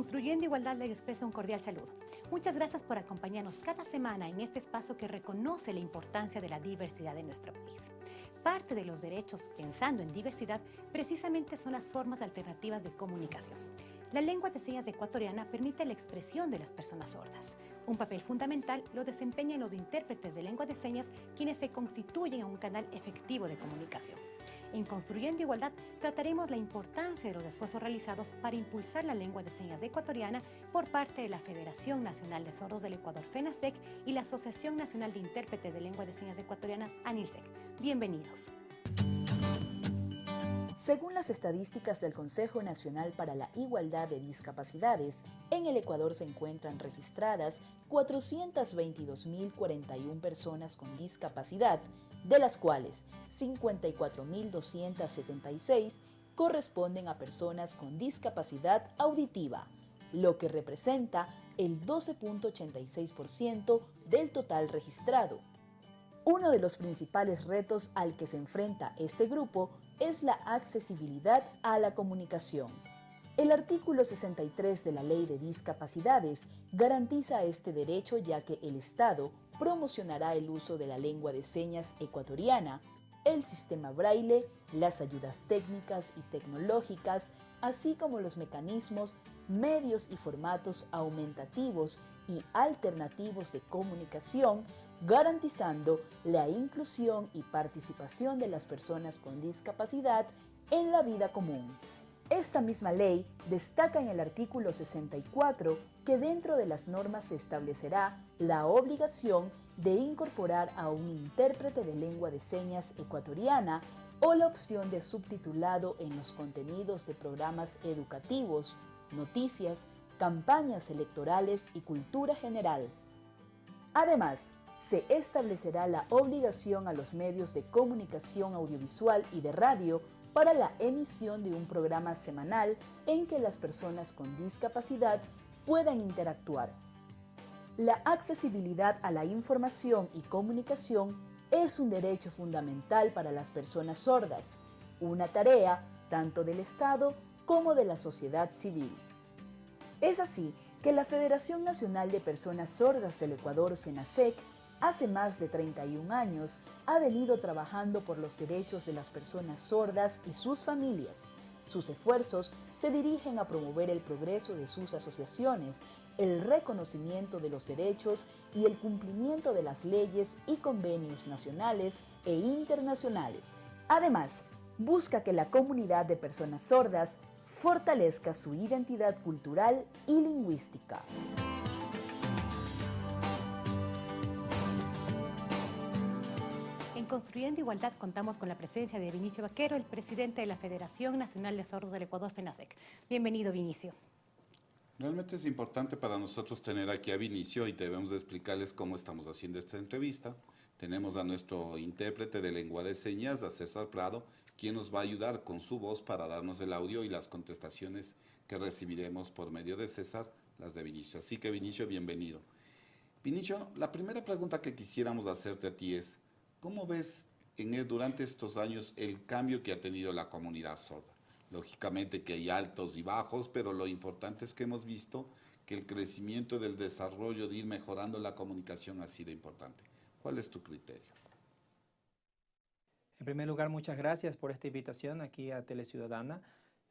Construyendo Igualdad les expresa un cordial saludo. Muchas gracias por acompañarnos cada semana en este espacio que reconoce la importancia de la diversidad en nuestro país. Parte de los derechos, pensando en diversidad, precisamente son las formas alternativas de comunicación. La lengua de señas ecuatoriana permite la expresión de las personas sordas. Un papel fundamental lo desempeñan los intérpretes de lengua de señas, quienes se constituyen a un canal efectivo de comunicación. En Construyendo Igualdad trataremos la importancia de los esfuerzos realizados para impulsar la lengua de señas ecuatoriana por parte de la Federación Nacional de Sordos del Ecuador, FENASEC, y la Asociación Nacional de Intérpretes de Lengua de Señas Ecuatoriana, ANILSEC. Bienvenidos. Según las estadísticas del Consejo Nacional para la Igualdad de Discapacidades, en el Ecuador se encuentran registradas 422.041 personas con discapacidad, de las cuales 54.276 corresponden a personas con discapacidad auditiva, lo que representa el 12.86% del total registrado. Uno de los principales retos al que se enfrenta este grupo es la accesibilidad a la comunicación. El artículo 63 de la Ley de Discapacidades garantiza este derecho ya que el Estado promocionará el uso de la lengua de señas ecuatoriana, el sistema braille, las ayudas técnicas y tecnológicas, así como los mecanismos, medios y formatos aumentativos y alternativos de comunicación garantizando la inclusión y participación de las personas con discapacidad en la vida común. Esta misma ley destaca en el artículo 64 que dentro de las normas se establecerá la obligación de incorporar a un intérprete de lengua de señas ecuatoriana o la opción de subtitulado en los contenidos de programas educativos, noticias, campañas electorales y cultura general. Además, se establecerá la obligación a los medios de comunicación audiovisual y de radio para la emisión de un programa semanal en que las personas con discapacidad puedan interactuar. La accesibilidad a la información y comunicación es un derecho fundamental para las personas sordas, una tarea tanto del Estado como de la sociedad civil. Es así que la Federación Nacional de Personas Sordas del Ecuador, FENASEC, hace más de 31 años ha venido trabajando por los derechos de las personas sordas y sus familias. Sus esfuerzos se dirigen a promover el progreso de sus asociaciones, el reconocimiento de los derechos y el cumplimiento de las leyes y convenios nacionales e internacionales. Además, busca que la comunidad de personas sordas fortalezca su identidad cultural y lingüística. Construyendo Igualdad contamos con la presencia de Vinicio Vaquero, el presidente de la Federación Nacional de Sordos del Ecuador, FENASEC. Bienvenido, Vinicio. Realmente es importante para nosotros tener aquí a Vinicio y debemos explicarles cómo estamos haciendo esta entrevista. Tenemos a nuestro intérprete de lengua de señas, a César Prado, quien nos va a ayudar con su voz para darnos el audio y las contestaciones que recibiremos por medio de César, las de Vinicio. Así que Vinicio, bienvenido. Vinicio, la primera pregunta que quisiéramos hacerte a ti es, ¿Cómo ves en durante estos años el cambio que ha tenido la comunidad sorda? Lógicamente que hay altos y bajos, pero lo importante es que hemos visto que el crecimiento del desarrollo de ir mejorando la comunicación ha sido importante. ¿Cuál es tu criterio? En primer lugar, muchas gracias por esta invitación aquí a Teleciudadana,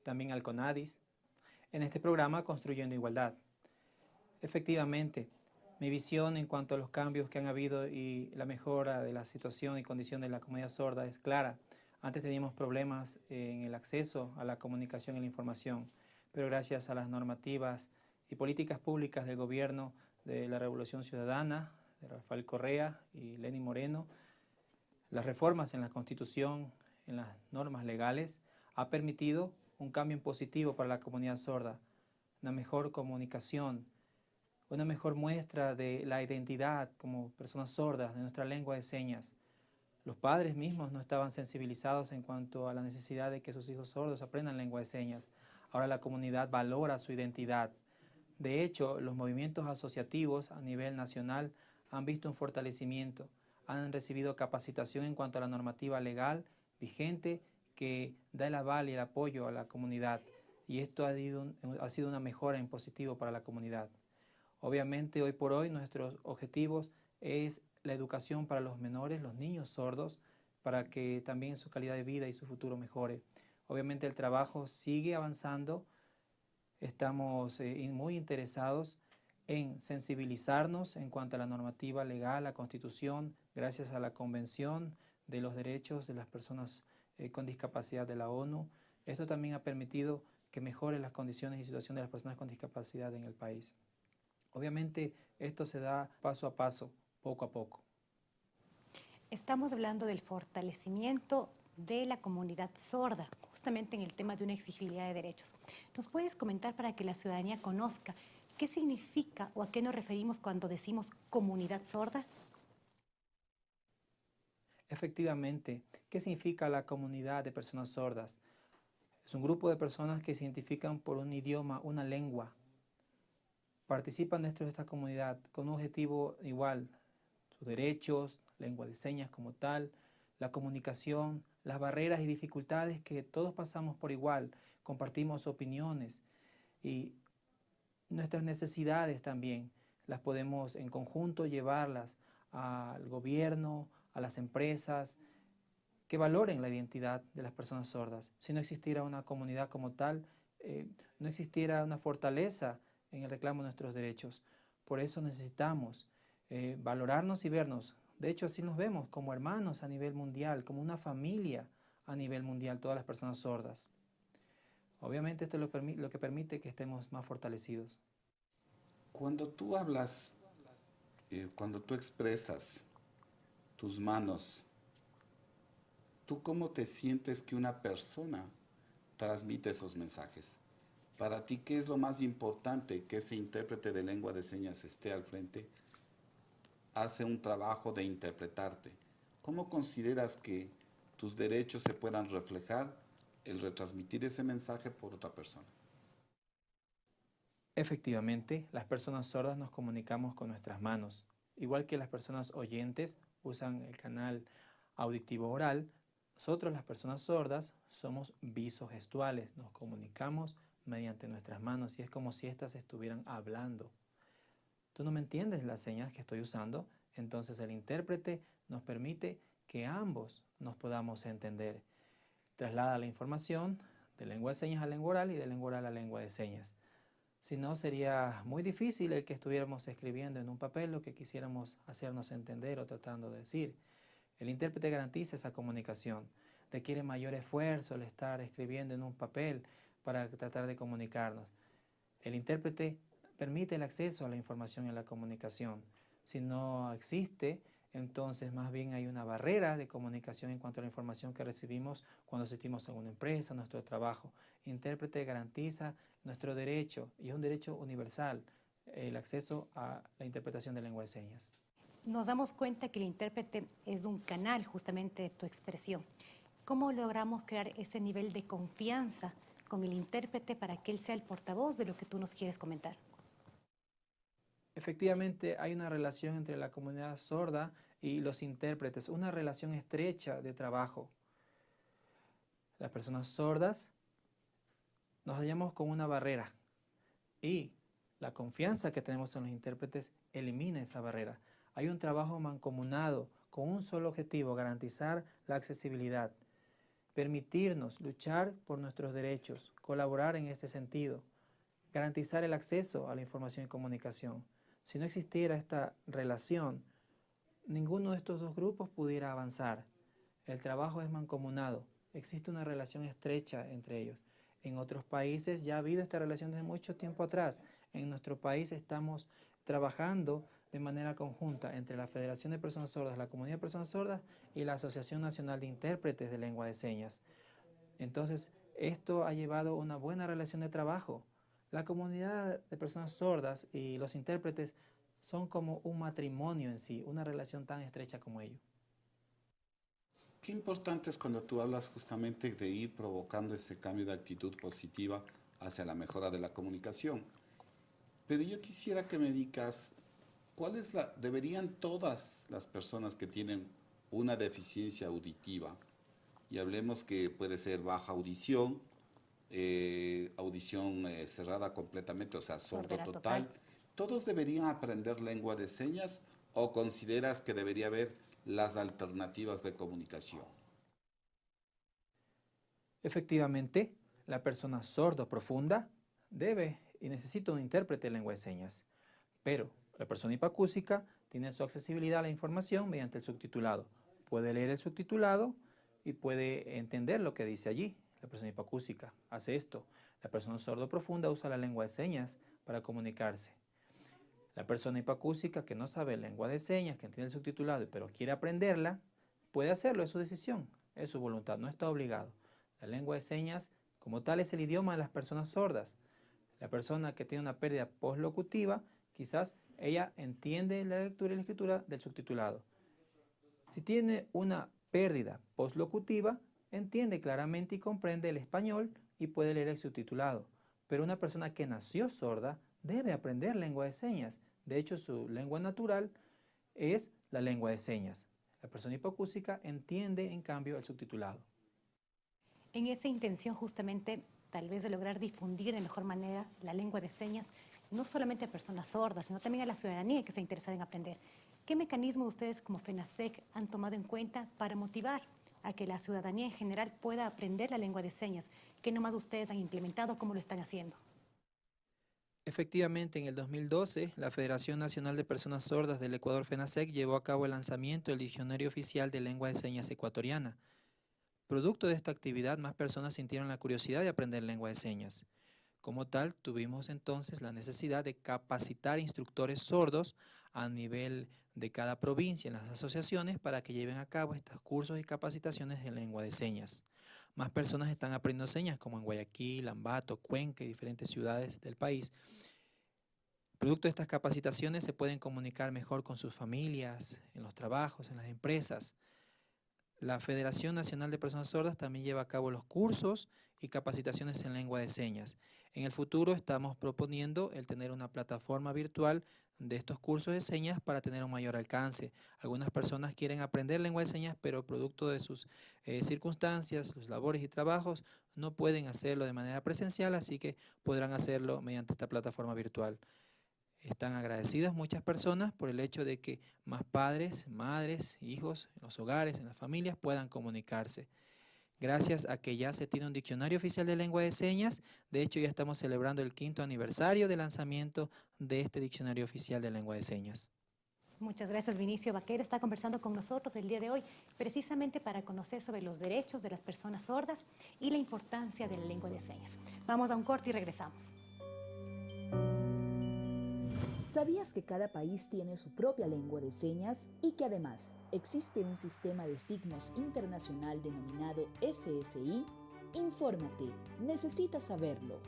también al CONADIS, en este programa Construyendo Igualdad. Efectivamente, mi visión en cuanto a los cambios que han habido y la mejora de la situación y condición de la comunidad sorda es clara. Antes teníamos problemas en el acceso a la comunicación y la información, pero gracias a las normativas y políticas públicas del gobierno de la Revolución Ciudadana, de Rafael Correa y Lenín Moreno, las reformas en la Constitución, en las normas legales, ha permitido un cambio positivo para la comunidad sorda, una mejor comunicación, una mejor muestra de la identidad como personas sordas de nuestra lengua de señas. Los padres mismos no estaban sensibilizados en cuanto a la necesidad de que sus hijos sordos aprendan lengua de señas. Ahora la comunidad valora su identidad. De hecho, los movimientos asociativos a nivel nacional han visto un fortalecimiento, han recibido capacitación en cuanto a la normativa legal vigente que da el aval y el apoyo a la comunidad. y esto ha, ha sido una mejora en positivo para la comunidad. Obviamente hoy por hoy nuestros objetivos es la educación para los menores, los niños sordos, para que también su calidad de vida y su futuro mejore. Obviamente el trabajo sigue avanzando, estamos eh, muy interesados en sensibilizarnos en cuanto a la normativa legal, la constitución, gracias a la Convención de los Derechos de las Personas eh, con Discapacidad de la ONU. Esto también ha permitido que mejore las condiciones y situación de las personas con discapacidad en el país. Obviamente esto se da paso a paso, poco a poco. Estamos hablando del fortalecimiento de la comunidad sorda, justamente en el tema de una exigibilidad de derechos. ¿Nos puedes comentar para que la ciudadanía conozca qué significa o a qué nos referimos cuando decimos comunidad sorda? Efectivamente, ¿qué significa la comunidad de personas sordas? Es un grupo de personas que se identifican por un idioma, una lengua. Participan dentro de esta comunidad con un objetivo igual, sus derechos, lengua de señas como tal, la comunicación, las barreras y dificultades que todos pasamos por igual, compartimos opiniones y nuestras necesidades también las podemos en conjunto llevarlas al gobierno, a las empresas, que valoren la identidad de las personas sordas. Si no existiera una comunidad como tal, eh, no existiera una fortaleza en el reclamo de nuestros derechos. Por eso necesitamos eh, valorarnos y vernos. De hecho, así nos vemos como hermanos a nivel mundial, como una familia a nivel mundial, todas las personas sordas. Obviamente esto es lo, lo que permite que estemos más fortalecidos. Cuando tú hablas, eh, cuando tú expresas tus manos, ¿tú cómo te sientes que una persona transmite esos mensajes? Para ti, ¿qué es lo más importante que ese intérprete de lengua de señas esté al frente? Hace un trabajo de interpretarte. ¿Cómo consideras que tus derechos se puedan reflejar el retransmitir ese mensaje por otra persona? Efectivamente, las personas sordas nos comunicamos con nuestras manos. Igual que las personas oyentes usan el canal auditivo oral, nosotros las personas sordas somos visogestuales, nos comunicamos mediante nuestras manos y es como si éstas estuvieran hablando. Tú no me entiendes las señas que estoy usando, entonces el intérprete nos permite que ambos nos podamos entender. Traslada la información de lengua de señas a lengua oral y de lengua oral a lengua de señas. Si no, sería muy difícil el que estuviéramos escribiendo en un papel lo que quisiéramos hacernos entender o tratando de decir. El intérprete garantiza esa comunicación. Requiere mayor esfuerzo el estar escribiendo en un papel para tratar de comunicarnos. El intérprete permite el acceso a la información y a la comunicación. Si no existe, entonces más bien hay una barrera de comunicación en cuanto a la información que recibimos cuando asistimos a una empresa, a nuestro trabajo. Intérprete garantiza nuestro derecho, y es un derecho universal, el acceso a la interpretación de lengua de señas. Nos damos cuenta que el intérprete es un canal justamente de tu expresión. ¿Cómo logramos crear ese nivel de confianza con el intérprete para que él sea el portavoz de lo que tú nos quieres comentar? Efectivamente, hay una relación entre la comunidad sorda y los intérpretes, una relación estrecha de trabajo. Las personas sordas nos hallamos con una barrera y la confianza que tenemos en los intérpretes elimina esa barrera. Hay un trabajo mancomunado con un solo objetivo, garantizar la accesibilidad, permitirnos luchar por nuestros derechos, colaborar en este sentido, garantizar el acceso a la información y comunicación. Si no existiera esta relación, ninguno de estos dos grupos pudiera avanzar. El trabajo es mancomunado, existe una relación estrecha entre ellos. En otros países ya ha habido esta relación desde mucho tiempo atrás. En nuestro país estamos trabajando de manera conjunta entre la Federación de Personas Sordas, la Comunidad de Personas Sordas y la Asociación Nacional de Intérpretes de Lengua de Señas. Entonces, esto ha llevado una buena relación de trabajo. La comunidad de personas sordas y los intérpretes son como un matrimonio en sí, una relación tan estrecha como ello. Qué importante es cuando tú hablas justamente de ir provocando ese cambio de actitud positiva hacia la mejora de la comunicación. Pero yo quisiera que me digas, ¿cuál es la, deberían todas las personas que tienen una deficiencia auditiva, y hablemos que puede ser baja audición, eh, audición eh, cerrada completamente, o sea, sordo total. ¿Todos deberían aprender lengua de señas o consideras que debería haber las alternativas de comunicación? Efectivamente, la persona sordo profunda debe y necesita un intérprete de lengua de señas, pero la persona hipacúsica tiene su accesibilidad a la información mediante el subtitulado. Puede leer el subtitulado y puede entender lo que dice allí. La persona hipacúsica hace esto. La persona sordo profunda usa la lengua de señas para comunicarse. La persona hipacúsica que no sabe lengua de señas, que entiende el subtitulado, pero quiere aprenderla, puede hacerlo, es su decisión, es su voluntad, no está obligado. La lengua de señas, como tal, es el idioma de las personas sordas. La persona que tiene una pérdida postlocutiva, quizás ella entiende la lectura y la escritura del subtitulado. Si tiene una pérdida postlocutiva, entiende claramente y comprende el español y puede leer el subtitulado. Pero una persona que nació sorda debe aprender lengua de señas de hecho, su lengua natural es la lengua de señas. La persona hipocúsica entiende, en cambio, el subtitulado. En esta intención, justamente, tal vez de lograr difundir de mejor manera la lengua de señas, no solamente a personas sordas, sino también a la ciudadanía que está interesada en aprender. ¿Qué mecanismo ustedes como FENASEC han tomado en cuenta para motivar a que la ciudadanía en general pueda aprender la lengua de señas? ¿Qué nomás ustedes han implementado? ¿Cómo lo están haciendo? Efectivamente, en el 2012, la Federación Nacional de Personas Sordas del Ecuador FENASEC llevó a cabo el lanzamiento del Diccionario Oficial de Lengua de Señas Ecuatoriana. Producto de esta actividad, más personas sintieron la curiosidad de aprender lengua de señas. Como tal, tuvimos entonces la necesidad de capacitar instructores sordos a nivel de cada provincia en las asociaciones para que lleven a cabo estos cursos y capacitaciones de lengua de señas. Más personas están aprendiendo señas como en Guayaquil, Ambato, Cuenca y diferentes ciudades del país. Producto de estas capacitaciones se pueden comunicar mejor con sus familias, en los trabajos, en las empresas. La Federación Nacional de Personas Sordas también lleva a cabo los cursos y capacitaciones en lengua de señas. En el futuro estamos proponiendo el tener una plataforma virtual de estos cursos de señas para tener un mayor alcance. Algunas personas quieren aprender lengua de señas, pero producto de sus eh, circunstancias, sus labores y trabajos, no pueden hacerlo de manera presencial, así que podrán hacerlo mediante esta plataforma virtual. Están agradecidas muchas personas por el hecho de que más padres, madres, hijos, en los hogares, en las familias puedan comunicarse. Gracias a que ya se tiene un diccionario oficial de lengua de señas, de hecho ya estamos celebrando el quinto aniversario de lanzamiento de este diccionario oficial de lengua de señas. Muchas gracias, Vinicio Vaquera. Está conversando con nosotros el día de hoy precisamente para conocer sobre los derechos de las personas sordas y la importancia de la lengua de señas. Vamos a un corte y regresamos. ¿Sabías que cada país tiene su propia lengua de señas y que además existe un sistema de signos internacional denominado SSI? Infórmate, necesitas saberlo.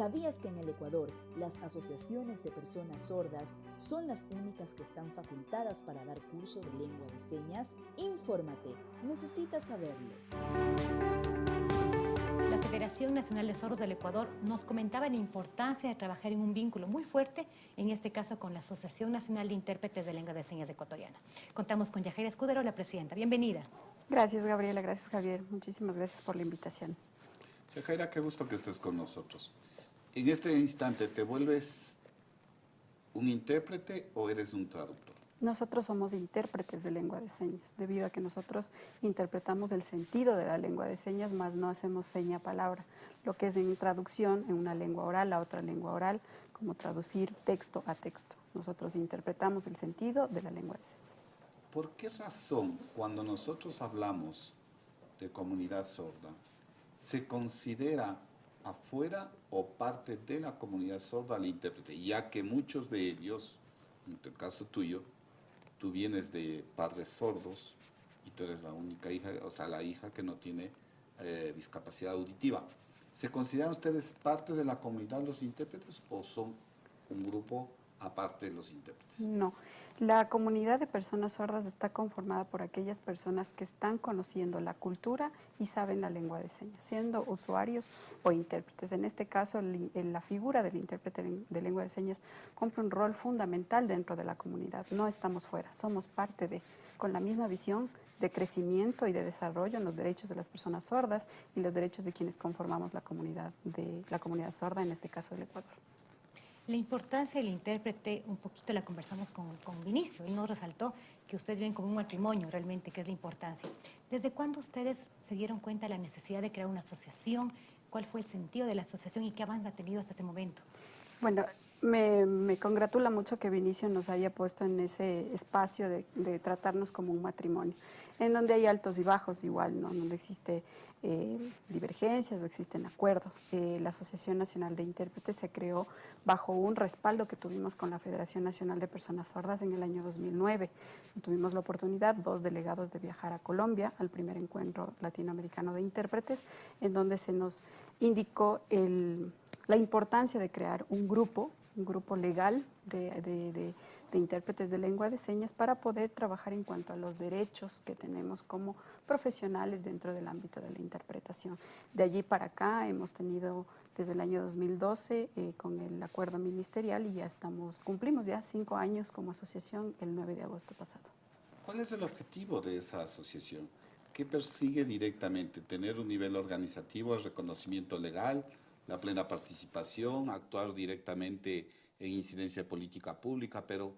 ¿Sabías que en el Ecuador las asociaciones de personas sordas son las únicas que están facultadas para dar curso de lengua de señas? Infórmate, necesitas saberlo. La Federación Nacional de Sordos del Ecuador nos comentaba la importancia de trabajar en un vínculo muy fuerte, en este caso con la Asociación Nacional de Intérpretes de Lengua de Señas Ecuatoriana. Contamos con Yajaira Escudero, la presidenta. Bienvenida. Gracias, Gabriela. Gracias, Javier. Muchísimas gracias por la invitación. Yajaira, qué gusto que estés con nosotros en este instante, ¿te vuelves un intérprete o eres un traductor? Nosotros somos intérpretes de lengua de señas, debido a que nosotros interpretamos el sentido de la lengua de señas, más no hacemos seña palabra, lo que es en traducción en una lengua oral a otra lengua oral, como traducir texto a texto. Nosotros interpretamos el sentido de la lengua de señas. ¿Por qué razón cuando nosotros hablamos de comunidad sorda se considera afuera o parte de la comunidad sorda al intérprete, ya que muchos de ellos, en el caso tuyo, tú vienes de padres sordos y tú eres la única hija, o sea, la hija que no tiene eh, discapacidad auditiva. ¿Se consideran ustedes parte de la comunidad los intérpretes o son un grupo aparte de los intérpretes? No. La comunidad de personas sordas está conformada por aquellas personas que están conociendo la cultura y saben la lengua de señas, siendo usuarios o intérpretes. En este caso, la figura del intérprete de lengua de señas cumple un rol fundamental dentro de la comunidad. No estamos fuera, somos parte de, con la misma visión de crecimiento y de desarrollo en los derechos de las personas sordas y los derechos de quienes conformamos la comunidad, de, la comunidad sorda, en este caso del Ecuador. La importancia del intérprete, un poquito la conversamos con, con Vinicio, y nos resaltó que ustedes ven como un matrimonio realmente, que es la importancia. ¿Desde cuándo ustedes se dieron cuenta de la necesidad de crear una asociación? ¿Cuál fue el sentido de la asociación y qué avance ha tenido hasta este momento? Bueno, me, me, congratula mucho que Vinicio nos haya puesto en ese espacio de, de, tratarnos como un matrimonio, en donde hay altos y bajos igual, ¿no? donde existe eh, divergencias o existen acuerdos. Eh, la Asociación Nacional de Intérpretes se creó bajo un respaldo que tuvimos con la Federación Nacional de Personas Sordas en el año 2009. Tuvimos la oportunidad, dos delegados, de viajar a Colombia al primer encuentro latinoamericano de intérpretes, en donde se nos indicó la importancia de crear un grupo un grupo legal de, de, de, intérpretes de lengua de señas para poder trabajar en cuanto a los derechos que tenemos como profesionales dentro del ámbito de la interpretación. De allí para acá hemos tenido desde el año 2012 eh, con el acuerdo ministerial y ya estamos, cumplimos ya cinco años como asociación el 9 de agosto pasado. ¿Cuál es el objetivo de esa asociación? ¿Qué persigue directamente? ¿Tener un nivel organizativo, el reconocimiento legal, la plena participación, actuar directamente en incidencia política pública, pero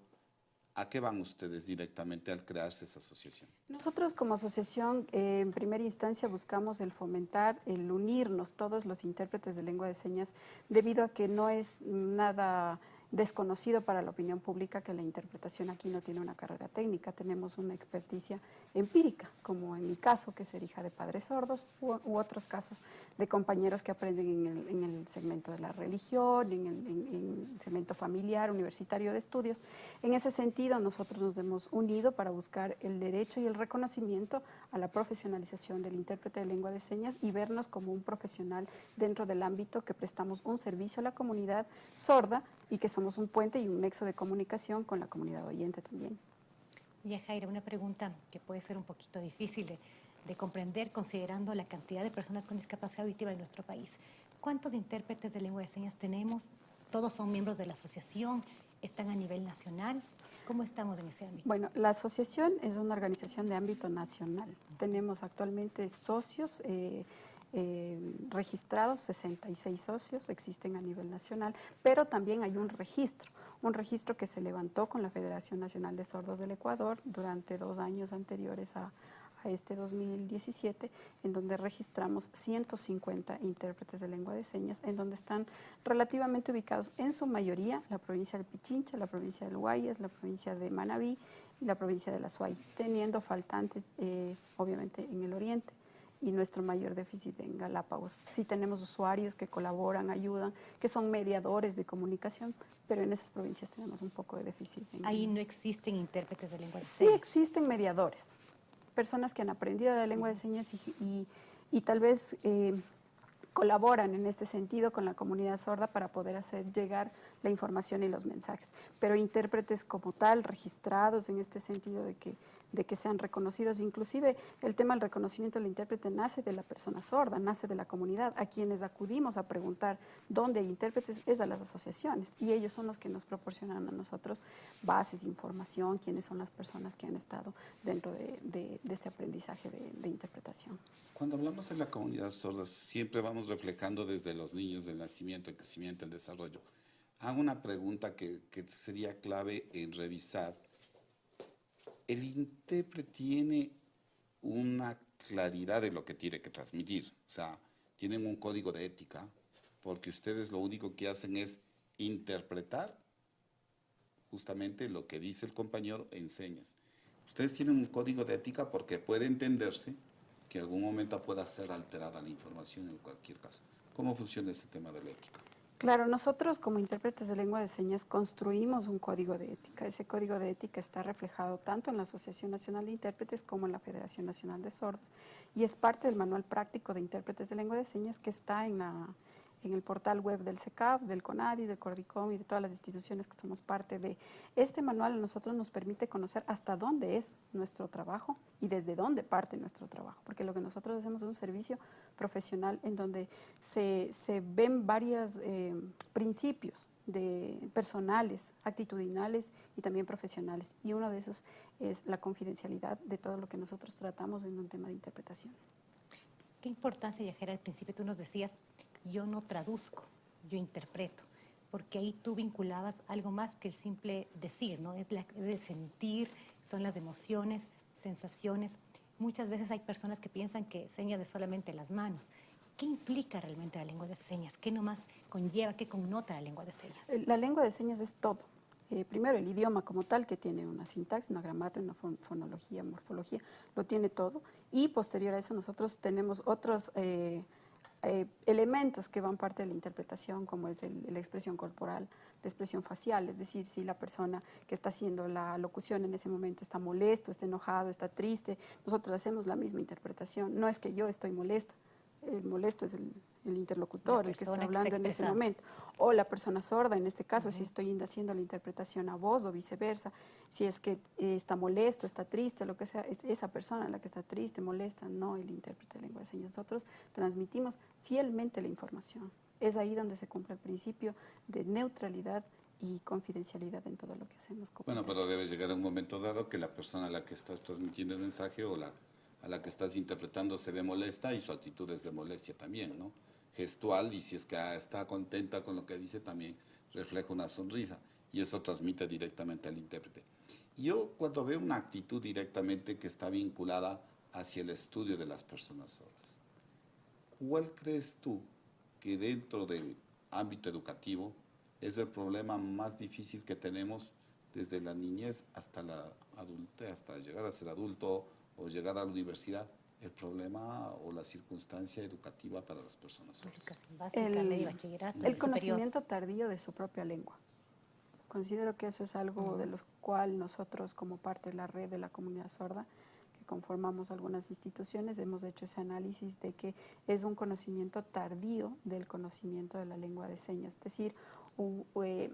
¿a qué van ustedes directamente al crearse esa asociación? Nosotros como asociación, eh, en primera instancia, buscamos el fomentar, el unirnos todos los intérpretes de lengua de señas, debido a que no es nada desconocido para la opinión pública que la interpretación aquí no tiene una carrera técnica, tenemos una experticia empírica, como en mi caso, que ser hija de padres sordos, u, otros casos de compañeros que aprenden en el, en el segmento de la religión, en el, en el, segmento familiar, universitario de estudios. En ese sentido, nosotros nos hemos unido para buscar el derecho y el reconocimiento a la profesionalización del intérprete de lengua de señas y vernos como un profesional dentro del ámbito que prestamos un servicio a la comunidad sorda y que somos un puente y un nexo de comunicación con la comunidad oyente también. Ya Jaira, una pregunta que puede ser un poquito difícil de, de, comprender considerando la cantidad de personas con discapacidad auditiva en nuestro país. ¿Cuántos intérpretes de lengua de señas tenemos? ¿Todos son miembros de la asociación? ¿Están a nivel nacional? ¿Cómo estamos en ese ámbito? Bueno, la asociación es una organización de ámbito nacional. Tenemos actualmente socios eh, eh, registrados, 66 socios existen a nivel nacional, pero también hay un registro, un registro que se levantó con la Federación Nacional de Sordos del Ecuador durante dos años anteriores a, este 2017, en donde registramos 150 intérpretes de lengua de señas, en donde están relativamente ubicados en su mayoría la provincia del Pichincha, la provincia del Guayas, la provincia de Manabí y la provincia de La Suay, teniendo faltantes eh, obviamente en el oriente y nuestro mayor déficit en Galápagos. Sí tenemos usuarios que colaboran, ayudan, que son mediadores de comunicación, pero en esas provincias tenemos un poco de déficit. Ahí no existen intérpretes de lengua de señas. Sí existen mediadores, personas que han aprendido la lengua de señas y, y, y tal vez eh, colaboran en este sentido con la comunidad sorda para poder hacer llegar la información y los mensajes. Pero intérpretes como tal, registrados en este sentido de que de que sean reconocidos. Inclusive el tema del reconocimiento del intérprete nace de la persona sorda, nace de la comunidad. A quienes acudimos a preguntar dónde hay intérpretes es a las asociaciones y ellos son los que nos proporcionan a nosotros bases, información, quiénes son las personas que han estado dentro de, de, de este aprendizaje de, de, interpretación. Cuando hablamos de la comunidad sorda, siempre vamos reflejando desde los niños del nacimiento, el crecimiento, el desarrollo. Hago una pregunta que, que sería clave en revisar el intérprete tiene una claridad de lo que tiene que transmitir. O sea, tienen un código de ética, porque ustedes lo único que hacen es interpretar justamente lo que dice el compañero en señas. Ustedes tienen un código de ética porque puede entenderse que en algún momento pueda ser alterada la información en cualquier caso. ¿Cómo funciona ese tema de la ética? Claro, nosotros como intérpretes de lengua de señas construimos un código de ética. Ese código de ética está reflejado tanto en la Asociación Nacional de Intérpretes como en la Federación Nacional de Sordos y es parte del manual práctico de intérpretes de lengua de señas que está en la, en el portal web del CECAP, del CONADI, del CORDICOM y de todas las instituciones que somos parte de. Este manual a nosotros nos permite conocer hasta dónde es nuestro trabajo y desde dónde parte nuestro trabajo, porque lo que nosotros hacemos es un servicio profesional en donde se, ven varios eh, principios de personales, actitudinales y también profesionales. Y uno de esos es la confidencialidad de todo lo que nosotros tratamos en un tema de interpretación. Qué importancia, Yajera, al principio tú nos decías, yo no traduzco, yo interpreto, porque ahí tú vinculabas algo más que el simple decir, ¿no? Es, la, el sentir, son las emociones, sensaciones. Muchas veces hay personas que piensan que señas de solamente las manos. ¿Qué implica realmente la lengua de señas? ¿Qué nomás conlleva, qué connota la lengua de señas? La lengua de señas es todo. Eh, primero, el idioma como tal, que tiene una sintaxis, una gramática, una fonología, morfología, lo tiene todo. Y posterior a eso nosotros tenemos otros eh, eh, elementos que van parte de la interpretación, como es la expresión corporal, la expresión facial, es decir, si la persona que está haciendo la locución en ese momento está molesto, está enojado, está triste, nosotros hacemos la misma interpretación. No es que yo estoy molesta, el molesto es el, interlocutor, el que está hablando en ese momento, o la persona sorda, en este caso, si estoy haciendo la interpretación a voz o viceversa, si es que eh, está molesto, está triste, lo que sea, es esa persona la que está triste, molesta, no el intérprete de lengua de señas. Nosotros transmitimos fielmente la información. Es ahí donde se cumple el principio de neutralidad y confidencialidad en todo lo que hacemos. bueno, pero debe llegar a un momento dado que la persona a la que estás transmitiendo el mensaje o la a la que estás interpretando se ve molesta y su actitud es de molestia también, ¿no? Gestual y si es que está contenta con lo que dice también refleja una sonrisa y eso transmite directamente al intérprete. Yo cuando veo una actitud directamente que está vinculada hacia el estudio de las personas sordas, ¿cuál crees tú que dentro del ámbito educativo es el problema más difícil que tenemos desde la niñez hasta la adultez, hasta llegar a ser adulto o llegar a la universidad, el problema o la circunstancia educativa para las personas el, conocimiento tardío de su propia lengua. Considero que eso es algo de lo cual nosotros como parte de la red de la comunidad sorda, que conformamos algunas instituciones, hemos hecho ese análisis de que es un conocimiento tardío del conocimiento de la lengua de señas. Es decir, eh,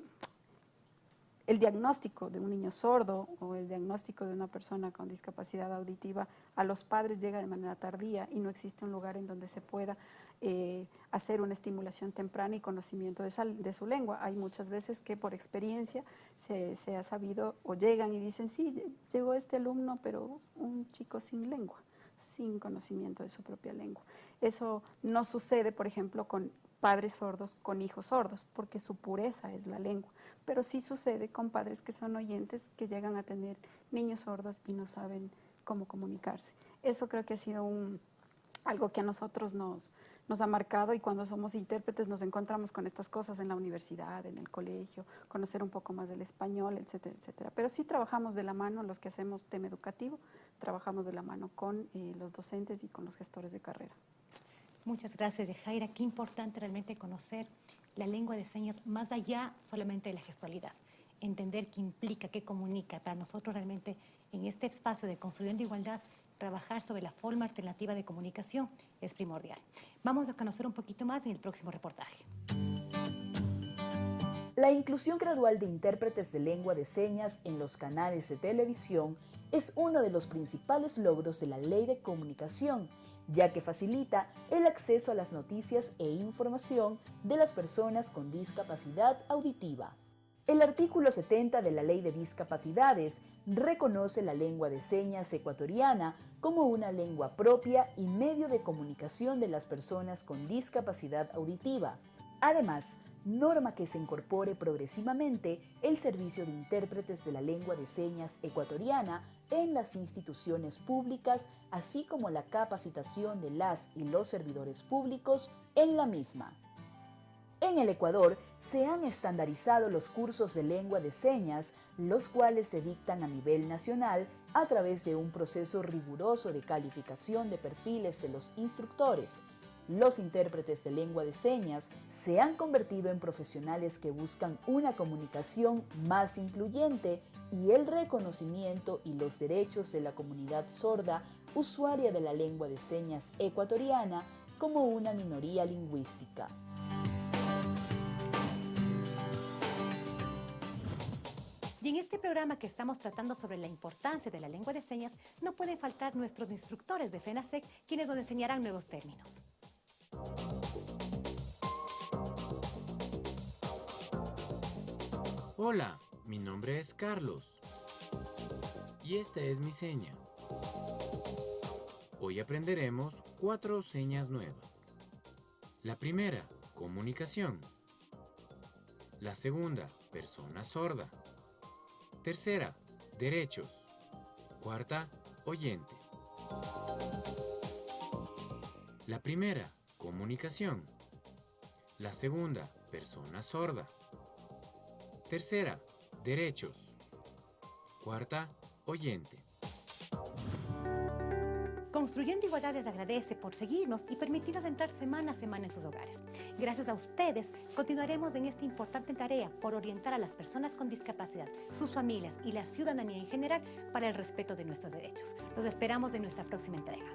el diagnóstico de un niño sordo o el diagnóstico de una persona con discapacidad auditiva a los padres llega de manera tardía y no existe un lugar en donde se pueda eh, hacer una estimulación temprana y conocimiento de, su lengua. Hay muchas veces que por experiencia se, se ha sabido o llegan y dicen, sí, llegó este alumno, pero un chico sin lengua sin conocimiento de su propia lengua. Eso no sucede, por ejemplo, con padres sordos con hijos sordos, porque su pureza es la lengua. Pero sí sucede con padres que son oyentes, que llegan a tener niños sordos y no saben cómo comunicarse. Eso creo que ha sido algo que a nosotros nos, nos ha marcado y cuando somos intérpretes nos encontramos con estas cosas en la universidad, en el colegio, conocer un poco más del español, etcétera, etcétera. Pero sí trabajamos de la mano, los que hacemos tema educativo, trabajamos de la mano con eh, los docentes y con los gestores de carrera. Muchas gracias, Jaira. Qué importante realmente conocer la lengua de señas más allá solamente de la gestualidad. Entender qué implica, qué comunica. Para nosotros realmente en este espacio de construyendo igualdad, trabajar sobre la forma alternativa de comunicación es primordial. Vamos a conocer un poquito más en el próximo reportaje. La inclusión gradual de intérpretes de lengua de señas en los canales de televisión es uno de los principales logros de la Ley de Comunicación ya que facilita el acceso a las noticias e información de las personas con discapacidad auditiva. El artículo 70 de la Ley de Discapacidades reconoce la lengua de señas ecuatoriana como una lengua propia y medio de comunicación de las personas con discapacidad auditiva. Además, norma que se incorpore progresivamente el servicio de intérpretes de la lengua de señas ecuatoriana en las instituciones públicas, así como la capacitación de las y los servidores públicos en la misma. En el Ecuador se han estandarizado los cursos de lengua de señas, los cuales se dictan a nivel nacional a través de un proceso riguroso de calificación de perfiles de los instructores, los intérpretes de lengua de señas se han convertido en profesionales que buscan una comunicación más incluyente y el reconocimiento y los derechos de la comunidad sorda usuaria de la lengua de señas ecuatoriana como una minoría lingüística. Y en este programa que estamos tratando sobre la importancia de la lengua de señas, no pueden faltar nuestros instructores de FENASEC, quienes nos enseñarán nuevos términos. Hola, mi nombre es Carlos. Y esta es mi seña. Hoy aprenderemos cuatro señas nuevas. La primera, comunicación. La segunda, persona sorda. Tercera, derechos. Cuarta, oyente. La primera, comunicación. La segunda, persona sorda. Tercera, derechos. Cuarta, oyente. Construyendo Igualdad les agradece por seguirnos y permitirnos entrar semana a semana en sus hogares. Gracias a ustedes, continuaremos en esta importante tarea por orientar a las personas con discapacidad, sus familias y la ciudadanía en general para el respeto de nuestros derechos. Los esperamos en nuestra próxima entrega.